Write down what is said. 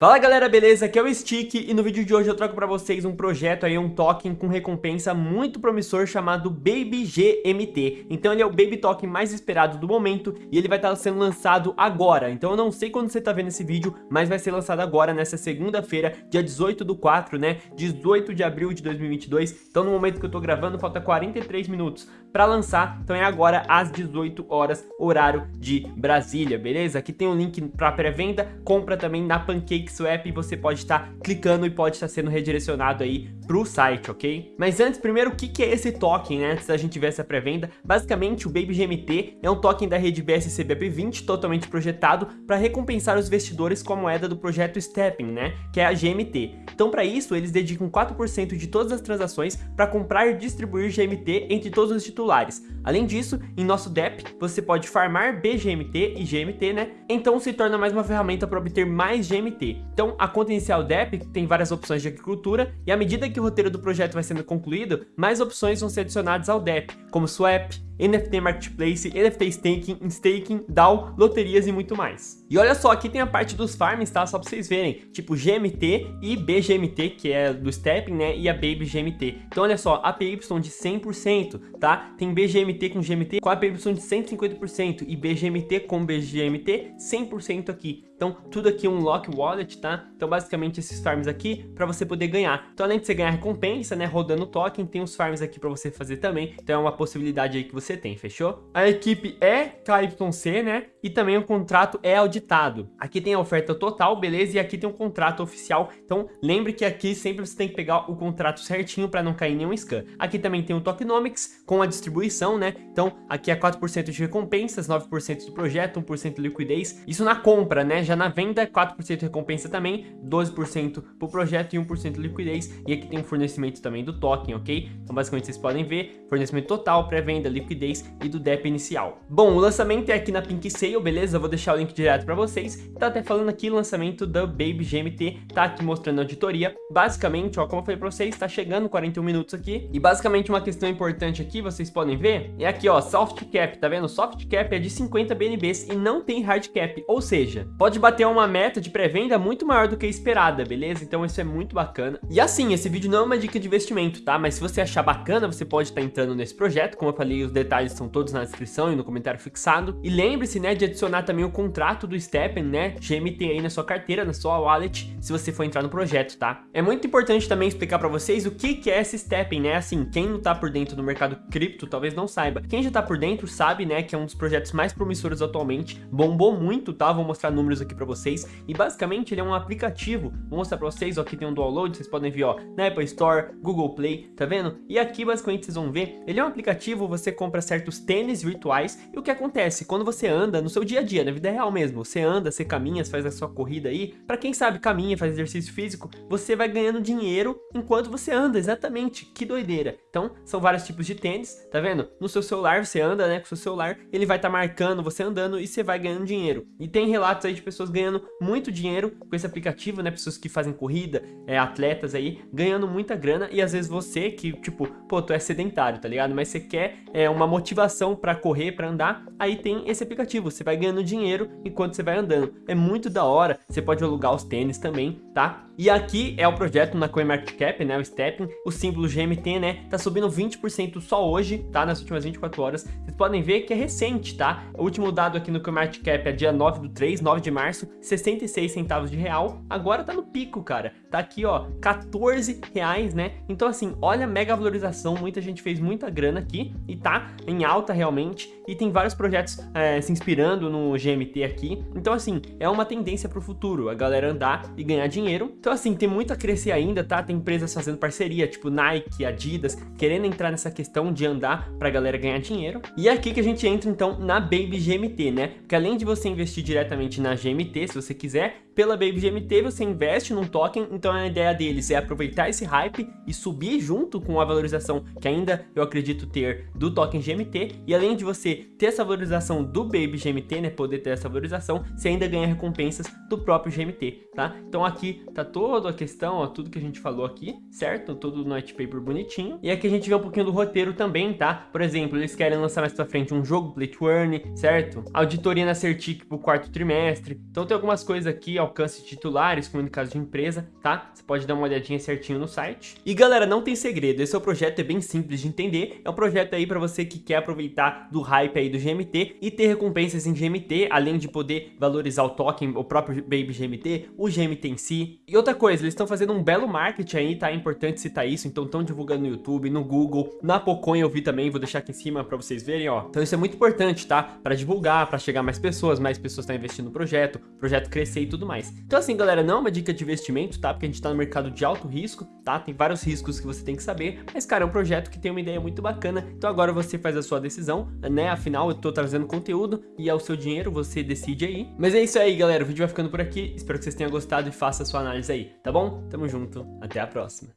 Fala galera, beleza? Aqui é o Stick e no vídeo de hoje eu trago pra vocês um projeto aí, um token com recompensa muito promissor chamado Baby GMT. Então ele é o Baby Token mais esperado do momento e ele vai estar sendo lançado agora. Então eu não sei quando você tá vendo esse vídeo, mas vai ser lançado agora, nessa segunda-feira, dia 18 do 4, né? 18 de abril de 2022. Então no momento que eu tô gravando, falta 43 minutos pra lançar. Então é agora às 18 horas, horário de Brasília, beleza? Aqui tem o um link pra pré-venda, compra também na Pancake PixelApp e você pode estar clicando e pode estar sendo redirecionado aí pro site, ok? Mas antes, primeiro, o que, que é esse token, né? Antes da gente ver essa pré-venda, basicamente o Baby GMT é um token da rede BSC BB20 totalmente projetado para recompensar os investidores com a moeda do projeto Stepping, né? Que é a GMT. Então, para isso, eles dedicam 4% de todas as transações para comprar e distribuir GMT entre todos os titulares. Além disso, em nosso DEP, você pode farmar BGMT e GMT, né? Então se torna mais uma ferramenta para obter mais GMT. Então, a conta inicial DEP tem várias opções de agricultura e à medida que o roteiro do projeto vai sendo concluído, mais opções vão ser adicionadas ao DEP, como Swap, NFT Marketplace, NFT Staking, Staking, DAO, loterias e muito mais. E olha só, aqui tem a parte dos farms, tá? Só pra vocês verem, tipo GMT e BGMT, que é do Stepping, né? E a Baby GMT. Então olha só, APY de 100%, tá? Tem BGMT com GMT com APY de 150% e BGMT com BGMT 100% aqui. Então, tudo aqui é um lock wallet, tá? Então, basicamente, esses farms aqui para você poder ganhar. Então, além de você ganhar recompensa, né, rodando o token, tem os farms aqui para você fazer também. Então, é uma possibilidade aí que você tem, fechou? A equipe é KYC, né? E também o contrato é auditado. Aqui tem a oferta total, beleza? E aqui tem um contrato oficial. Então, lembre que aqui sempre você tem que pegar o contrato certinho para não cair nenhum scam. Aqui também tem o tokenomics com a distribuição, né? Então, aqui é 4% de recompensas, 9% do projeto, 1% de liquidez. Isso na compra, né? Já na venda, 4% recompensa também, 12% pro projeto e 1% de liquidez. E aqui tem um fornecimento também do token, ok? Então basicamente vocês podem ver, fornecimento total, pré-venda, liquidez e do DEP inicial. Bom, o lançamento é aqui na Pink Sale, beleza? Eu vou deixar o link direto para vocês. Tá até falando aqui lançamento da Baby GMT, tá aqui mostrando a auditoria. Basicamente, ó, como eu falei para vocês, tá chegando 41 minutos aqui. E basicamente uma questão importante aqui, vocês podem ver, é aqui, ó, soft cap, tá vendo? Soft cap é de 50 BNBs e não tem hard cap, ou seja, pode bater uma meta de pré-venda muito maior do que a esperada, beleza? Então isso é muito bacana. E assim, esse vídeo não é uma dica de investimento, tá? Mas se você achar bacana, você pode estar entrando nesse projeto. Como eu falei, os detalhes estão todos na descrição e no comentário fixado. E lembre-se, né, de adicionar também o contrato do Steppen, né, GMT aí na sua carteira, na sua wallet, se você for entrar no projeto, tá? É muito importante também explicar pra vocês o que que é esse Steppen, né? Assim, quem não tá por dentro do mercado cripto talvez não saiba. Quem já tá por dentro sabe, né, que é um dos projetos mais promissores atualmente. Bombou muito, tá? Vou mostrar números aqui aqui para vocês. E basicamente ele é um aplicativo, vou mostrar para vocês, ó, aqui tem um download, vocês podem ver, ó, na Apple Store, Google Play, tá vendo? E aqui basicamente vocês vão ver, ele é um aplicativo, você compra certos tênis virtuais e o que acontece? Quando você anda no seu dia a dia, na vida real mesmo, você anda, você caminha, faz a sua corrida aí, para quem sabe caminha, faz exercício físico, você vai ganhando dinheiro enquanto você anda, exatamente, que doideira. Então, são vários tipos de tênis, tá vendo? No seu celular, você anda, né, com o seu celular, ele vai estar tá marcando você andando e você vai ganhando dinheiro. E tem relatos aí de pessoas ganhando muito dinheiro com esse aplicativo, né? Pessoas que fazem corrida, é, atletas aí, ganhando muita grana e às vezes você que, tipo, pô, tu é sedentário, tá ligado? Mas você quer é, uma motivação pra correr, pra andar, aí tem esse aplicativo, você vai ganhando dinheiro enquanto você vai andando. É muito da hora, você pode alugar os tênis também, tá? E aqui é o projeto na CoinMarketCap, né, o Stepping, o símbolo GMT, né, tá subindo 20% só hoje, tá, nas últimas 24 horas. Vocês podem ver que é recente, tá? O último dado aqui no CoinMarketCap é dia 9 do 3, 9 de março, 66 centavos de real. Agora tá no pico, cara. Tá aqui, ó, 14 reais, né? Então, assim, olha a mega valorização. Muita gente fez muita grana aqui e tá em alta realmente. E tem vários projetos é, se inspirando no GMT aqui. Então, assim, é uma tendência pro futuro, a galera andar e ganhar dinheiro. Então, assim, tem muito a crescer ainda, tá? Tem empresas fazendo parceria, tipo Nike, Adidas, querendo entrar nessa questão de andar pra galera ganhar dinheiro. E é aqui que a gente entra, então, na Baby GMT, né? Porque além de você investir diretamente na GMT, se você quiser, pela Baby GMT você investe num token, então a ideia deles é aproveitar esse hype e subir junto com a valorização que ainda eu acredito ter do token GMT, e além de você ter essa valorização do Baby GMT, né, poder ter essa valorização, você ainda ganha recompensas do próprio GMT, tá? Então aqui tá toda a questão, ó, tudo que a gente falou aqui, certo? Todo o white paper bonitinho. E aqui a gente vê um pouquinho do roteiro também, tá? Por exemplo, eles querem lançar mais pra frente um jogo Play to Earn, certo? Auditoria na Certic pro quarto trimestre. Então tem algumas coisas aqui, ó, alcance titulares, caso de empresa, tá? Você pode dar uma olhadinha certinho no site. E galera, não tem segredo, esse é o projeto, é bem simples de entender, é um projeto aí para você que quer aproveitar do hype aí do GMT e ter recompensas em GMT, além de poder valorizar o token, o próprio Baby GMT, o GMT em si. E outra coisa, eles estão fazendo um belo marketing aí, tá? É importante citar isso, então estão divulgando no YouTube, no Google, na Pocoin eu vi também, vou deixar aqui em cima para vocês verem, ó. Então isso é muito importante, tá? Para divulgar, para chegar mais pessoas, mais pessoas estão investindo no projeto, projeto crescer e tudo mais. Então assim, galera, não é uma dica de investimento, tá? Porque a gente tá no mercado de alto risco, tá? Tem vários riscos que você tem que saber, mas cara, é um projeto que tem uma ideia muito bacana, então agora você faz a sua decisão, né? Afinal, eu tô trazendo conteúdo e é o seu dinheiro, você decide aí. Mas é isso aí, galera, o vídeo vai ficando por aqui, espero que vocês tenham gostado e faça a sua análise aí, tá bom? Tamo junto, até a próxima.